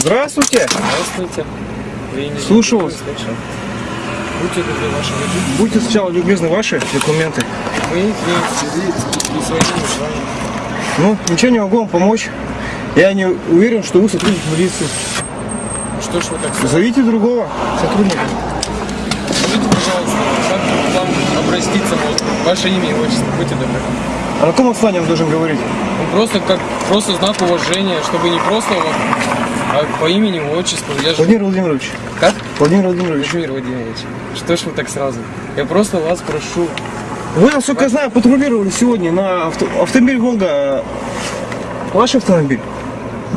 Здравствуйте. Здравствуйте. Не Слушаю вас. Будьте добры, ваши водители. Будьте сначала любезны ваши документы. Мы здесь в связи с присвоением звания. Ну, ничего не могу вам помочь. Я не уверен, что вы сотрудник милиции. Ну Что ж вы так сказали? Зовите другого сотрудника. Скажите, пожалуйста, как вам обратиться можно? Ваше имя и отчество, будьте добры. А на каком основании он должен говорить? Ну, просто как просто знак уважения, чтобы не просто вот, а по имени, отчеству. Я же... Владимир Владимирович. Как? Владимир Владимирович. Владимир Владимирович, что ж вы так сразу? Я просто вас прошу. Вы, насколько я знаю, патрулировали сегодня на авто... автомобиль Волга. Ваш автомобиль?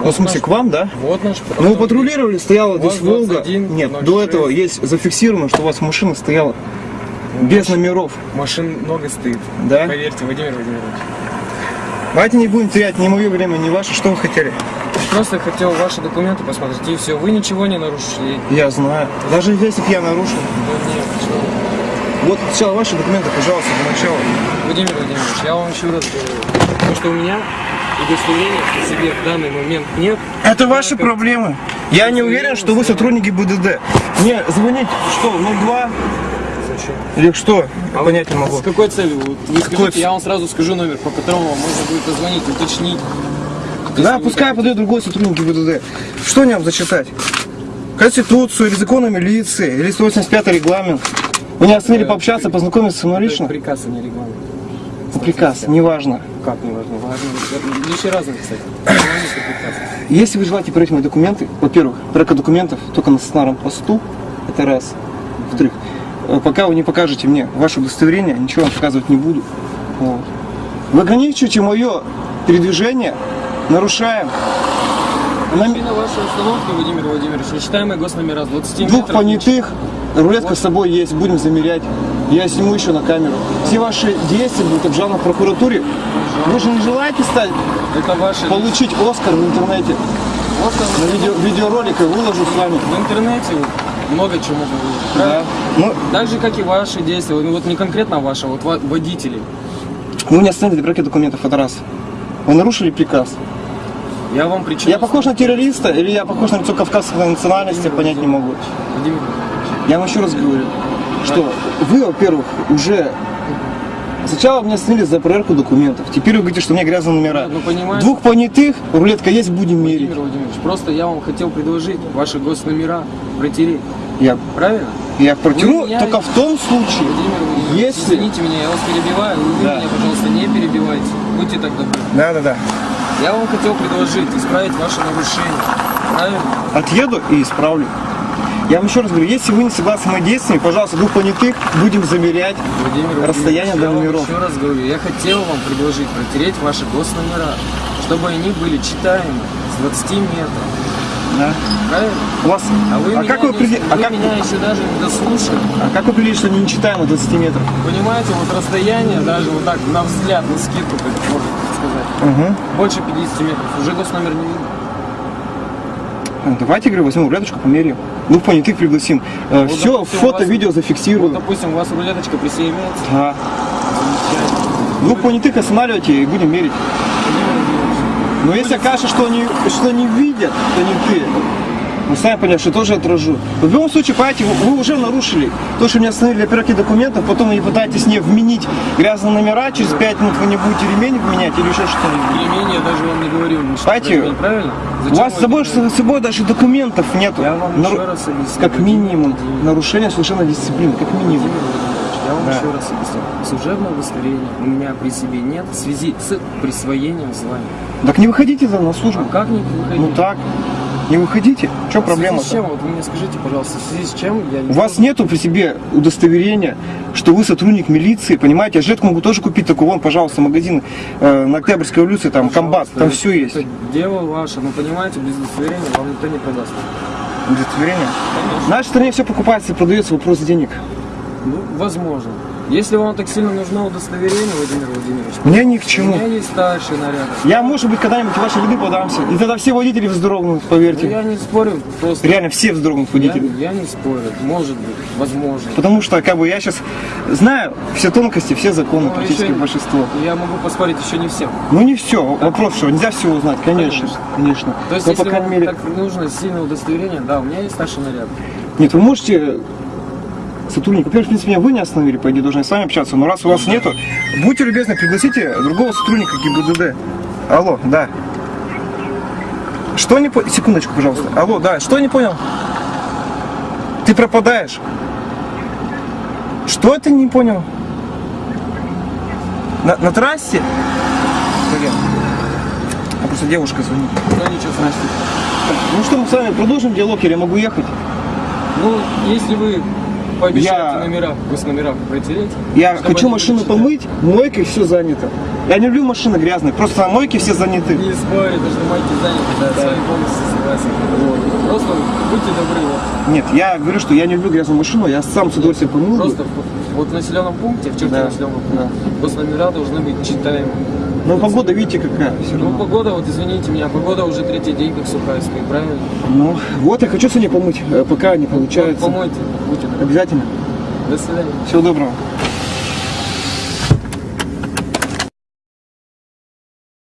Ну, в смысле, наш- к вам, да? Вот наш Ну, вы патрулировали, стояла здесь Волга. 21, Нет, 06. до этого есть зафиксировано, что у вас машина стояла без номеров. Машин много стоит. Да? Поверьте, Владимир Владимирович. Давайте не будем терять ни мое время, ни ваше. Что вы хотели? Просто хотел ваши документы посмотреть, и все. Вы ничего не нарушили. Я знаю. Даже если бы я нарушил. Да нет, что вы. Вот сначала ваши документы, пожалуйста, для начала. Владимир Владимирович, я вам еще раз говорю, то, что у меня удостоверения при себе в данный момент нет. Это ваши как- проблемы. Я не уверен, что вы сотрудники БДД. Мне звонить что, 02 Зачем? или что? А понять не вы могу. С какой целью? Вы скажите, я вам сразу скажу номер, по которому вам можно будет позвонить, уточнить. Да, вы пускай так- подает другой сотрудник ГИБДД. Что мне вам зачитать? Конституцию или законы милиции, или 185 регламент. Вы не оценили пообщаться, познакомиться со мной лично? приказ, а не регламент. Приказ, неважно. Как не важно? Лишний раз написать. Если вы желаете проверить мои документы, во-первых, проверка документов только на стационарном посту, это раз. Во-вторых, э, пока вы не покажете мне ваше удостоверение, ничего вам показывать не буду. Вот. Вы ограничиваете мое передвижение, нарушаем на ми- Именно ваша установка, Владимир Владимирович, нечитаемые госномера с 20 двух понятых, рулетка с собой есть, будем замерять. Я сниму еще на камеру. Все ваши действия будут обжалованы в прокуратуре. Вы же не желаете стать, Это ваши... получить Оскар в интернете? Вот На видео, видеоролик выложу с вами. В интернете много выложить. Да. Ну, Так же, как и ваши действия. Ну, вот не конкретно ваши, вот ва- водители. Вы не остановили проверки документов, это раз. Вы нарушили приказ. Я вам причину... Я похож на террориста или я похож на лицо кавказской национальности, понять не могу. Владимир, Я вам еще раз говорю, что вы, во-первых, уже сначала меня остановили за проверку документов. Теперь вы говорите, что у меня грязные номера. Ну, понимаете. Двух понятых, рулетка есть, будем мерить. Владимир Владимирович, просто я вам хотел предложить ваши госномера протереть. Я, Правильно? я протяну Вы меня- только в том случае, Владимир если... извините меня, я вас перебиваю. Вы Да. меня, пожалуйста, не перебивайте. Будьте так добры. Да, да, да. Я вам хотел предложить исправить ваши нарушения. Правильно? Отъеду и исправлю. Я вам еще раз говорю, если вы не согласны с моими действиями, пожалуйста, двух понятых будем замерять. Владимир Расстояние Владимирович, до я вам номеров. еще раз говорю, я хотел вам предложить протереть ваши госномера, чтобы они были читаемы с 20 метров. Да. Правильно? У вас... А вы, а как вы, не- а вы как- меня еще даже не дослушали. а как вы определили, что не читаемы 20 метров? Понимаете, вот расстояние, даже вот так на взгляд, на скидку, как можно сказать, Угу. больше 50 метров. Уже госномер не видно. Давайте, говорю, возьмем рулеточку, померяем. Двух понятых пригласим. Э, Вот, Все, допустим, фото, вас- видео Вот, зафиксируем. допустим, у вас рулеточка присоединяется. Да. Двух понятых останавливайте и будем мерить. Но если окажется, что они, что они видят понятые, вы сами поняли, что тоже отражу. В любом случае, понимаете, вы, вы уже нарушили то, что меня остановили проверки документов, потом вы пытаетесь мне вменить грязные номера, через 5 минут вы не будете ремень менять или еще что-нибудь. Ремень я даже вам не говорил. что, Понимаете, ремень, правильно? У вас с собой, с собой даже документов нету. Я вам Нару- еще раз объясню. Как минимум, нарушение совершенно дисциплины, как минимум. Я вам Да. еще раз объясню. Служебное удостоверение у меня при себе нет в связи с присвоением звания. Так не выходите за на службу. А как не выходить? Ну так, не выходите. Что В связи проблема? с чем? Вот вы мне скажите, пожалуйста, в связи с чем я не У вас нету при себе удостоверения, что вы сотрудник милиции, понимаете? Я жилетку могу тоже купить, такой вон, пожалуйста, магазин э, на Октябрьской улице, там, комбат, Пожалуйста, там все есть. Это дело ваше, но понимаете, без удостоверения вам никто не продаст. Удостоверение. В Конечно. нашей стране все покупается и продается, вопрос денег. Ну, возможно. Если вам так сильно нужно удостоверение, Владимир Владимирович, Мне ни к у чему. меня есть старший наряд. Я, может быть, когда-нибудь в ваши ряды подамся. И тогда все водители вздрогнут, Ну, поверьте. я не спорю, просто Реально все вздрогнут я, водители. я не спорю. Может быть, возможно. Потому что, как бы, я сейчас знаю все тонкости, все законы, Но практически еще- большинство. Я могу поспорить еще не всем. Ну не все, вопрос, что нельзя все узнать, конечно, конечно. То есть, Но, если по крайней мере, так нужно сильное удостоверение, да, у меня есть старший наряд. нет, вы можете сотрудник, во-первых, в принципе, меня вы не остановили, по идее, должны с вами общаться, но раз у вас нету, будьте любезны, пригласите другого сотрудника ГИБДД. Алло, да. Что не понял? Секундочку, пожалуйста. Алло, да, что не понял? Ты пропадаешь. Что ты не понял? На, на трассе? Блин. А просто девушка звонит. Ну ничего страшного. Ну что, мы с вами продолжим диалог, или я могу ехать? Ну, если вы Я- номера, вы с номера протереть. Я хочу машину помыть, мойкой все занято. Я не люблю машины грязные, просто на мойке все заняты. Не спорю, даже на майке заняты, да, с вами полностью согласен. Вот. Просто будьте добры, вот. Нет, я говорю, что я не люблю грязную машину, я сам с удовольствием помыл. Просто вот в населенном пункте, в черте Да, населенного пункта, госномера должны быть читаемы. Но погода, видите, какая. Все Ну, равно. погода, вот извините меня, погода уже третий день как сухая стоит, правильно? Ну, вот я хочу сегодня помыть, э, пока не получается. помойте, будьте. Обязательно. До свидания. Всего доброго.